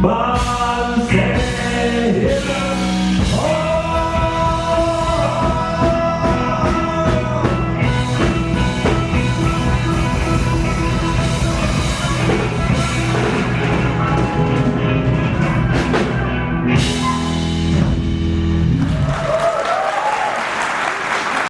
Bye.